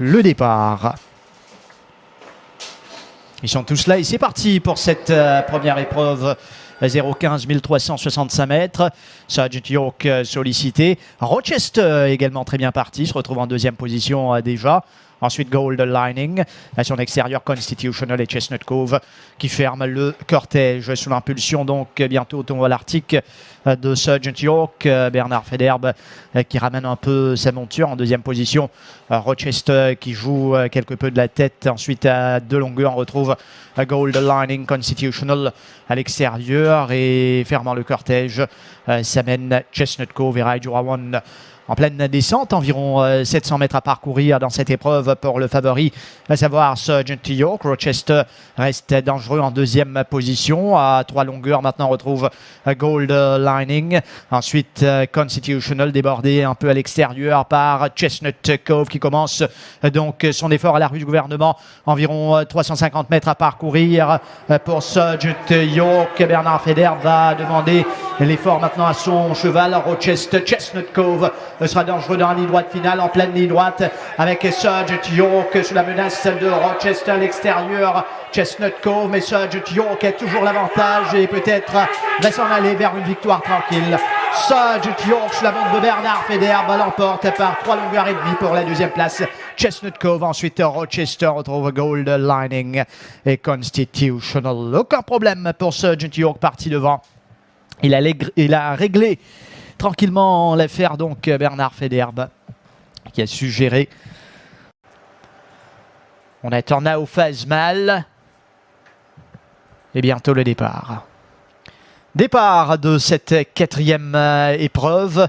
le départ. Ils sont tous là et c'est parti pour cette euh, première épreuve 0,15 1365 mètres. Sergeant York euh, sollicité. Rochester également très bien parti, se retrouve en deuxième position euh, déjà. Ensuite, Gold Lining. À son extérieur, Constitutional et Chestnut Cove qui ferment le cortège sous l'impulsion. Donc, bientôt au tournoi l'Arctique de Sergeant York. Bernard Federbe euh, qui ramène un peu sa monture en deuxième position. Euh, Rochester qui joue euh, quelque peu de la tête. Ensuite, à deux longueurs, on retrouve Gold Lining Constitutional à l'extérieur et fermant le cortège, ça mène Chestnut Cove et One en pleine descente, environ 700 euh, mètres à parcourir dans cette épreuve pour le favori, à savoir Sergeant York. Rochester reste dangereux en deuxième position. À trois longueurs, maintenant on retrouve euh, Gold Lining. Ensuite, euh, Constitutional débordé un peu à l'extérieur par Chestnut Cove qui commence donc son effort à la rue du gouvernement. Environ 350 mètres à parcourir pour Sergeant York. Bernard Feder va demander l'effort maintenant à son cheval, Rochester Chestnut Cove sera dangereux dans la ligne droite finale, en pleine ligne droite, avec Sergeant York sous la menace de Rochester à l'extérieur. Chestnut Cove, mais Sergeant York a toujours l'avantage et peut-être va s'en aller vers une victoire tranquille. Sergeant York sous la montre de Bernard Federbe l'emporte par trois longueurs et demie pour la deuxième place. Chestnut Cove, ensuite Rochester retrouve Gold Lining et Constitutional. Aucun problème pour Sergeant York parti devant. Il a réglé tranquillement l'affaire donc Bernard Federbe qui a su gérer. On attend Nao mal et bientôt le départ. Départ de cette quatrième euh, épreuve.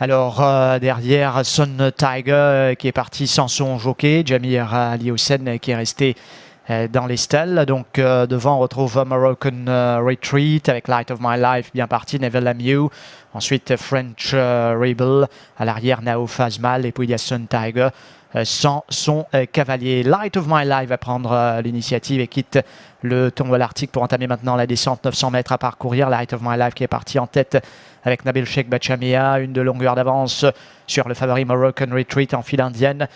Alors euh, derrière Son Tiger euh, qui est parti sans son jockey, Jamir Aliosen qui est resté euh, dans les stalls. Donc euh, devant, on retrouve Moroccan euh, Retreat avec Light of My Life bien parti, Neville Amew. Ensuite, French Rebel. À l'arrière, Nao Fazmal. Et puis il y a Sun Tiger sans son cavalier. Light of My Life va prendre l'initiative et quitte le tombeau l'Arctique pour entamer maintenant la descente 900 mètres à parcourir. Light of My Life qui est parti en tête avec Nabil Sheikh Bachamia, une de longueur d'avance sur le favori Moroccan Retreat en file indienne.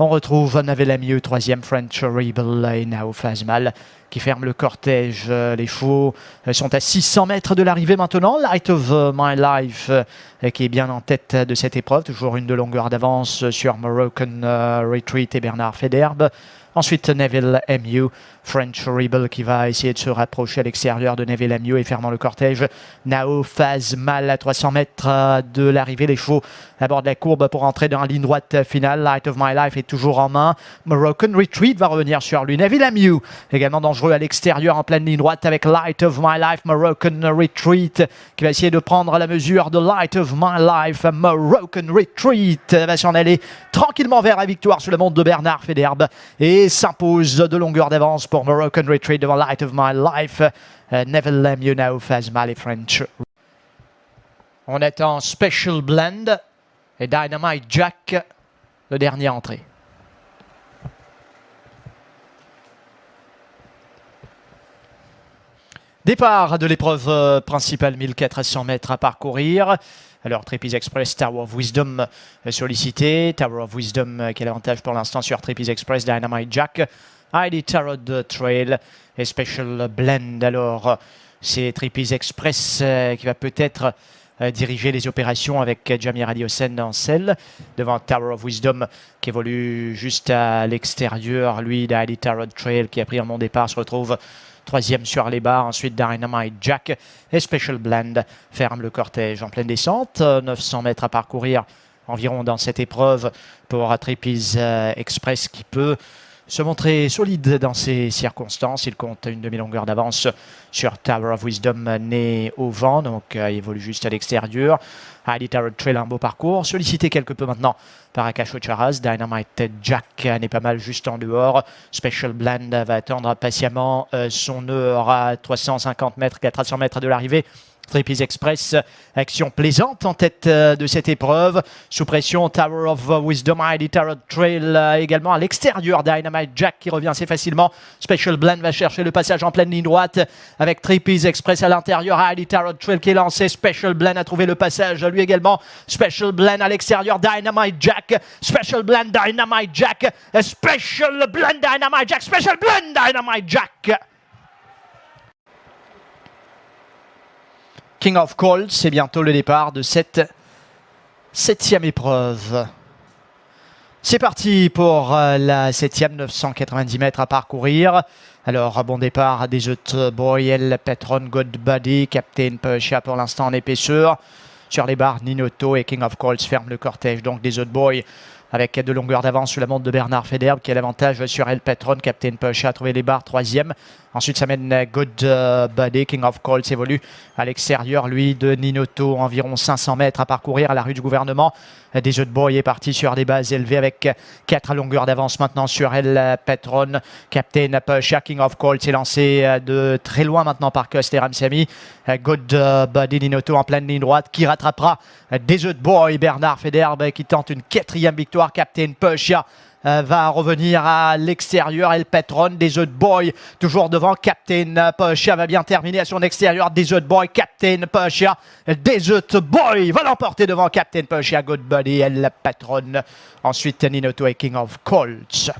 On retrouve Navelamieux, troisième French Rebel et Nao Fazmal qui ferme le cortège. Les chevaux euh, sont à 600 mètres de l'arrivée maintenant. Light of My Life euh, qui est bien en tête de cette épreuve. Toujours une de longueur d'avance sur Moroccan euh, Retreat et Bernard Federbe. Ensuite, Neville MU, French Rebel qui va essayer de se rapprocher à l'extérieur de Neville MU et fermant le cortège. Nao phase mal à 300 mètres de l'arrivée. Les chevaux à bord de la courbe pour entrer dans la ligne droite finale. Light of My Life est toujours en main. Moroccan Retreat va revenir sur lui. Neville MU également dangereux à l'extérieur en pleine ligne droite avec Light of My Life. Moroccan Retreat qui va essayer de prendre la mesure de Light of My Life. Moroccan Retreat va s'en aller tranquillement vers la victoire sous le monde de Bernard Federbe. Et s'impose de longueur d'avance pour Moroccan Retreat devant Light of My Life. Uh, Never Let You Know, Fazmal French. On attend Special Blend et Dynamite Jack, le dernier entrée. Départ de l'épreuve euh, principale, 1400 mètres à parcourir. Alors, Trapeze Express, Tower of Wisdom euh, sollicité. Tower of Wisdom, euh, quel avantage pour l'instant sur Trapeze Express, Dynamite Jack. ID Tarot Trail et Special Blend. Alors, c'est Trapeze Express qui va peut-être diriger les opérations avec Jamir Adiosen en selle, devant Tower of Wisdom qui évolue juste à l'extérieur. Lui, ID Tarot Trail qui a pris un bon départ se retrouve Troisième sur les barres, ensuite Dynamite Jack et Special Blend ferme le cortège en pleine descente. 900 mètres à parcourir environ dans cette épreuve pour Trapeze euh, Express qui peut se montrer solide dans ces circonstances. Il compte une demi-longueur d'avance sur Tower of Wisdom né au vent, donc euh, il évolue juste à l'extérieur. Highly Tarot Trail, un beau parcours. Sollicité quelque peu maintenant par Akash Charaz. Dynamite Jack n'est pas mal juste en dehors. Special Blend va attendre patiemment euh, son heure à 350 mètres, 400 mètres de l'arrivée Trippies Express, action plaisante en tête euh, de cette épreuve. Sous pression, Tower of Wisdom, Heidi Tarot Trail euh, également à l'extérieur. Dynamite Jack qui revient assez facilement. Special Blend va chercher le passage en pleine ligne droite avec Trippies Express à l'intérieur. Heidi Tarot Trail qui est lancé. Special Blend a trouvé le passage lui également. Special Blend à l'extérieur. Dynamite Jack. Special Blend Dynamite Jack. Special Blend Dynamite Jack. Special Blend Dynamite Jack. King of Colts, c'est bientôt le départ de cette septième épreuve. C'est parti pour euh, la septième, 990 mètres à parcourir. Alors, bon départ des autres Boyel, Petron, Godbody, Captain Pusha pour l'instant en épaisseur. Sur les barres, Ninoto et King of Colts ferment le cortège donc des autres boys avec de longueur d'avance sur la montre de Bernard Federbe qui a l'avantage sur El Patron. Captain Pusha a trouvé les barres troisième. Ensuite, ça mène Good euh, Buddy. King of Colts évolue à l'extérieur, lui, de Ninoto. Environ 500 mètres à parcourir à la rue du gouvernement. Des jeux de boy est parti sur des bases élevées avec 4 longueurs d'avance maintenant sur El Patron. Captain Pusha, King of Colts est lancé euh, de très loin maintenant par Coster Ramsamy. Euh, Good Buddy Ninoto en pleine ligne droite qui rattrapera des jeux de boy. Bernard Federbe qui tente une quatrième victoire. Captain Pusha euh, va revenir à l'extérieur. El Patron, des de boy, toujours devant Captain Pusha, va bien terminer à son extérieur. Des de boy, Captain Pusha, des de boy, va l'emporter devant Captain Pusha, Good Buddy, El Patron. Ensuite, Ninoto et King of Colts.